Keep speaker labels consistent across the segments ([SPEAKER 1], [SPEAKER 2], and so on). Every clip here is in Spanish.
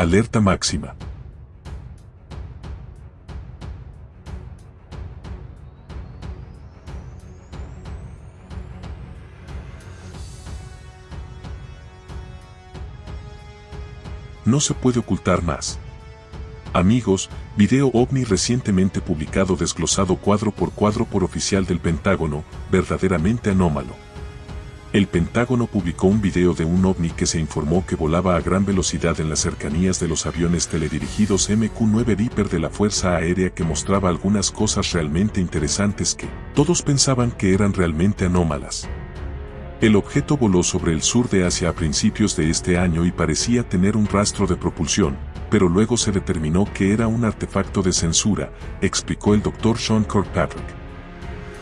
[SPEAKER 1] Alerta máxima. No se puede ocultar más. Amigos, video ovni recientemente publicado desglosado cuadro por cuadro por oficial del Pentágono, verdaderamente anómalo. El Pentágono publicó un video de un ovni que se informó que volaba a gran velocidad en las cercanías de los aviones teledirigidos MQ-9 Reaper de la Fuerza Aérea que mostraba algunas cosas realmente interesantes que todos pensaban que eran realmente anómalas. El objeto voló sobre el sur de Asia a principios de este año y parecía tener un rastro de propulsión, pero luego se determinó que era un artefacto de censura, explicó el Dr. Sean Kirkpatrick.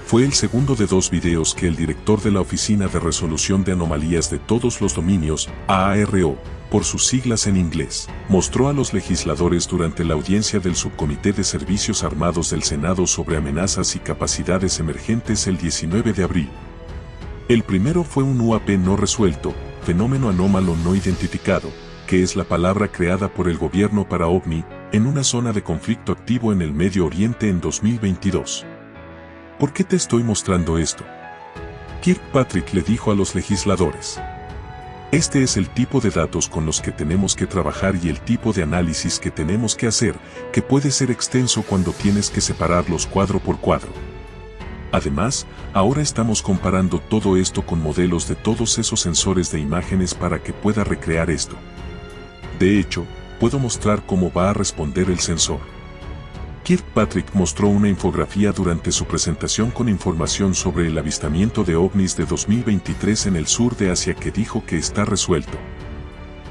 [SPEAKER 1] Fue el segundo de dos videos que el director de la Oficina de Resolución de Anomalías de Todos los Dominios, AARO, por sus siglas en inglés, mostró a los legisladores durante la audiencia del Subcomité de Servicios Armados del Senado sobre amenazas y capacidades emergentes el 19 de abril. El primero fue un UAP no resuelto, fenómeno anómalo no identificado, que es la palabra creada por el gobierno para OVNI, en una zona de conflicto activo en el Medio Oriente en 2022. ¿Por qué te estoy mostrando esto? Kirkpatrick le dijo a los legisladores. Este es el tipo de datos con los que tenemos que trabajar y el tipo de análisis que tenemos que hacer, que puede ser extenso cuando tienes que separarlos cuadro por cuadro. Además, ahora estamos comparando todo esto con modelos de todos esos sensores de imágenes para que pueda recrear esto. De hecho, puedo mostrar cómo va a responder el sensor. Kirkpatrick mostró una infografía durante su presentación con información sobre el avistamiento de ovnis de 2023 en el sur de Asia que dijo que está resuelto.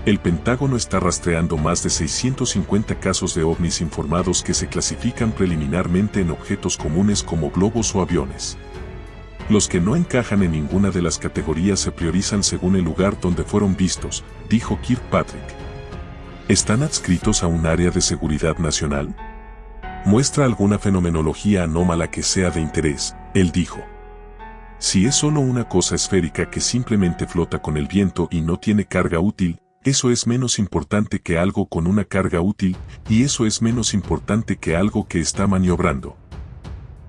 [SPEAKER 1] El Pentágono está rastreando más de 650 casos de ovnis informados que se clasifican preliminarmente en objetos comunes como globos o aviones. Los que no encajan en ninguna de las categorías se priorizan según el lugar donde fueron vistos, dijo Kirkpatrick. ¿Están adscritos a un área de seguridad nacional? ¿Muestra alguna fenomenología anómala que sea de interés? Él dijo. Si es solo una cosa esférica que simplemente flota con el viento y no tiene carga útil, eso es menos importante que algo con una carga útil, y eso es menos importante que algo que está maniobrando.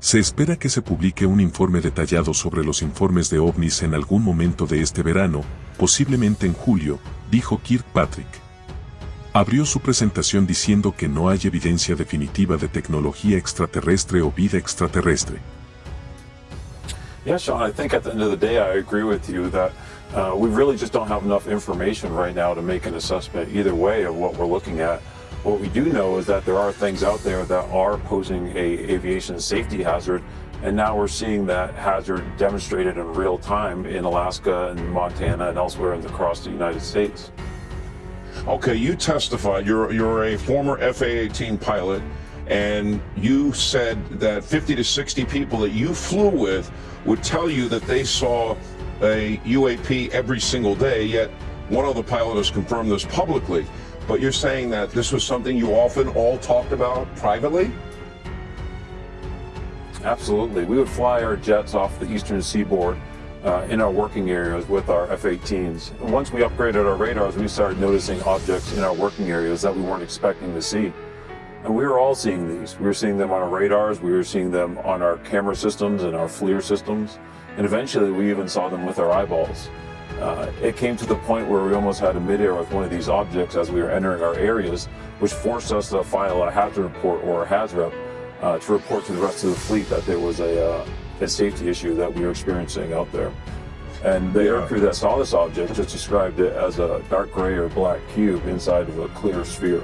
[SPEAKER 1] Se espera que se publique un informe detallado sobre los informes de ovnis en algún momento de este verano, posiblemente en julio, dijo Kirkpatrick. Abrió su presentación diciendo que no hay evidencia definitiva de tecnología extraterrestre o vida extraterrestre.
[SPEAKER 2] Yeah, Sean, I think at the end of the day I agree with you that Uh, we really just don't have enough information right now to make an assessment either way of what we're looking at. What we do know is that there are things out there that are posing a aviation safety hazard, and now we're seeing that hazard demonstrated in real time in Alaska and Montana and elsewhere across the United States.
[SPEAKER 3] Okay, you testified. You're you're a former FA-18 pilot, and you said that 50 to 60 people that you flew with would tell you that they saw a UAP every single day, yet one other pilot has confirmed this publicly. But you're saying that this was something you often all talked about privately?
[SPEAKER 2] Absolutely. We would fly our jets off the eastern seaboard uh, in our working areas with our F-18s. Once we upgraded our radars, we started noticing objects in our working areas that we weren't expecting to see. And we were all seeing these. We were seeing them on our radars, we were seeing them on our camera systems and our FLIR systems. And eventually we even saw them with our eyeballs. Uh, it came to the point where we almost had a midair with one of these objects as we were entering our areas, which forced us to file a hazard report or a HAZREP uh, to report to the rest of the fleet that there was a, uh, a safety issue that we were experiencing out there. And the yeah. aircrew that saw this object just described it as a dark gray or black cube inside of a clear sphere.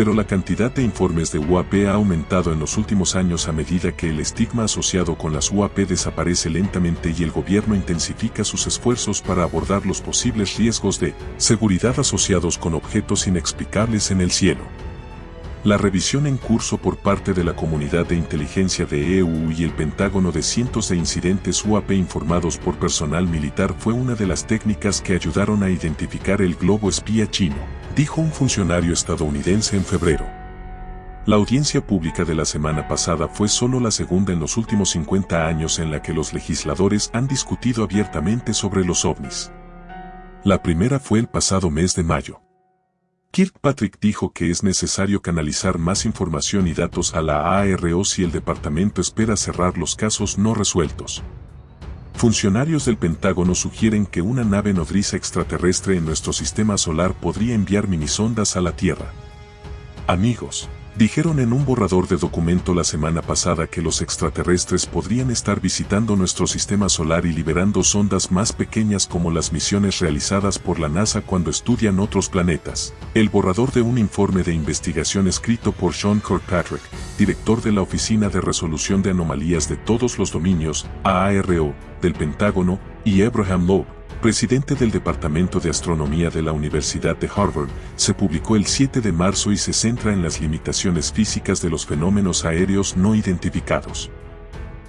[SPEAKER 1] pero la cantidad de informes de UAP ha aumentado en los últimos años a medida que el estigma asociado con las UAP desaparece lentamente y el gobierno intensifica sus esfuerzos para abordar los posibles riesgos de seguridad asociados con objetos inexplicables en el cielo. La revisión en curso por parte de la comunidad de inteligencia de EU y el Pentágono de cientos de incidentes UAP informados por personal militar fue una de las técnicas que ayudaron a identificar el globo espía chino, dijo un funcionario estadounidense en febrero. La audiencia pública de la semana pasada fue solo la segunda en los últimos 50 años en la que los legisladores han discutido abiertamente sobre los ovnis. La primera fue el pasado mes de mayo. Kirkpatrick dijo que es necesario canalizar más información y datos a la ARO si el departamento espera cerrar los casos no resueltos. Funcionarios del Pentágono sugieren que una nave nodriza extraterrestre en nuestro sistema solar podría enviar minisondas a la Tierra. Amigos, Dijeron en un borrador de documento la semana pasada que los extraterrestres podrían estar visitando nuestro sistema solar y liberando sondas más pequeñas como las misiones realizadas por la NASA cuando estudian otros planetas. El borrador de un informe de investigación escrito por Sean Kirkpatrick, director de la Oficina de Resolución de Anomalías de Todos los Dominios, AARO, del Pentágono, y Abraham Loeb, presidente del Departamento de Astronomía de la Universidad de Harvard, se publicó el 7 de marzo y se centra en las limitaciones físicas de los fenómenos aéreos no identificados.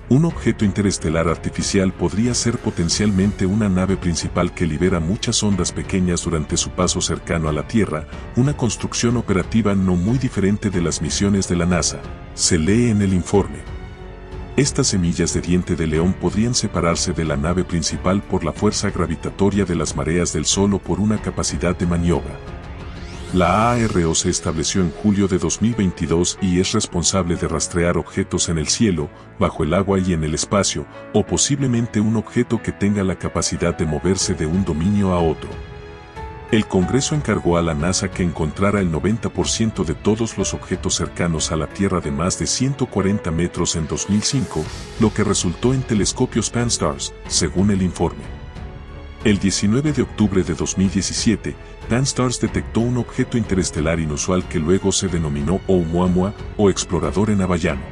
[SPEAKER 1] Un objeto interestelar artificial podría ser potencialmente una nave principal que libera muchas ondas pequeñas durante su paso cercano a la Tierra, una construcción operativa no muy diferente de las misiones de la NASA, se lee en el informe. Estas semillas de diente de león podrían separarse de la nave principal por la fuerza gravitatoria de las mareas del Sol o por una capacidad de maniobra. La ARO se estableció en julio de 2022 y es responsable de rastrear objetos en el cielo, bajo el agua y en el espacio, o posiblemente un objeto que tenga la capacidad de moverse de un dominio a otro. El Congreso encargó a la NASA que encontrara el 90% de todos los objetos cercanos a la Tierra de más de 140 metros en 2005, lo que resultó en telescopios Pan-STARRS, según el informe. El 19 de octubre de 2017, Pan-STARRS detectó un objeto interestelar inusual que luego se denominó Oumuamua o explorador en Avallano.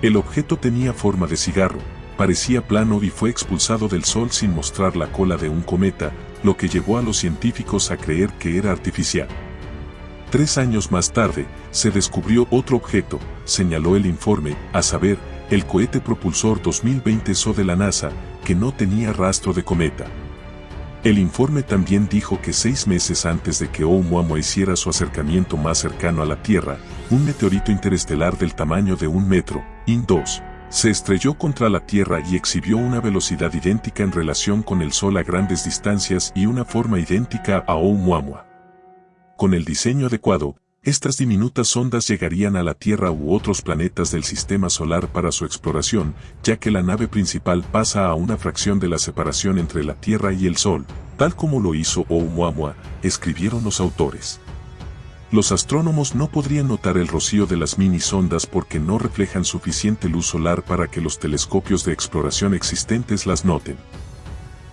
[SPEAKER 1] El objeto tenía forma de cigarro, parecía plano y fue expulsado del Sol sin mostrar la cola de un cometa, lo que llevó a los científicos a creer que era artificial. Tres años más tarde, se descubrió otro objeto, señaló el informe, a saber, el cohete propulsor 2020 SO de la NASA, que no tenía rastro de cometa. El informe también dijo que seis meses antes de que Oumuamua hiciera su acercamiento más cercano a la Tierra, un meteorito interestelar del tamaño de un metro, IN-2, se estrelló contra la Tierra y exhibió una velocidad idéntica en relación con el Sol a grandes distancias y una forma idéntica a Oumuamua. Con el diseño adecuado, estas diminutas ondas llegarían a la Tierra u otros planetas del sistema solar para su exploración, ya que la nave principal pasa a una fracción de la separación entre la Tierra y el Sol, tal como lo hizo Oumuamua, escribieron los autores. Los astrónomos no podrían notar el rocío de las mini sondas porque no reflejan suficiente luz solar para que los telescopios de exploración existentes las noten.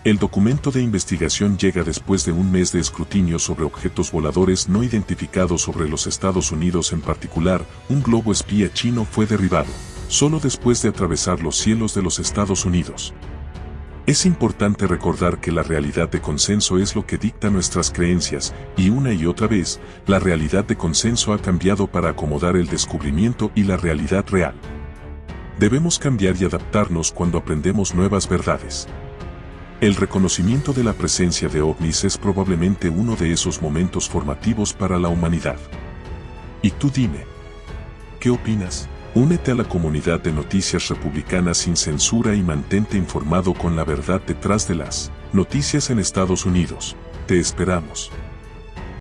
[SPEAKER 1] El documento de investigación llega después de un mes de escrutinio sobre objetos voladores no identificados sobre los Estados Unidos en particular, un globo espía chino fue derribado, solo después de atravesar los cielos de los Estados Unidos. Es importante recordar que la realidad de consenso es lo que dicta nuestras creencias, y una y otra vez, la realidad de consenso ha cambiado para acomodar el descubrimiento y la realidad real. Debemos cambiar y adaptarnos cuando aprendemos nuevas verdades. El reconocimiento de la presencia de ovnis es probablemente uno de esos momentos formativos para la humanidad. Y tú dime, ¿qué opinas? Únete a la comunidad de noticias republicanas sin censura y mantente informado con la verdad detrás de las noticias en Estados Unidos. Te esperamos.